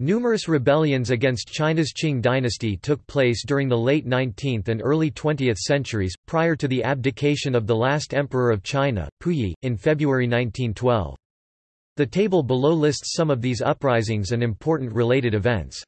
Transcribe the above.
Numerous rebellions against China's Qing dynasty took place during the late 19th and early 20th centuries, prior to the abdication of the last emperor of China, Puyi, in February 1912. The table below lists some of these uprisings and important related events.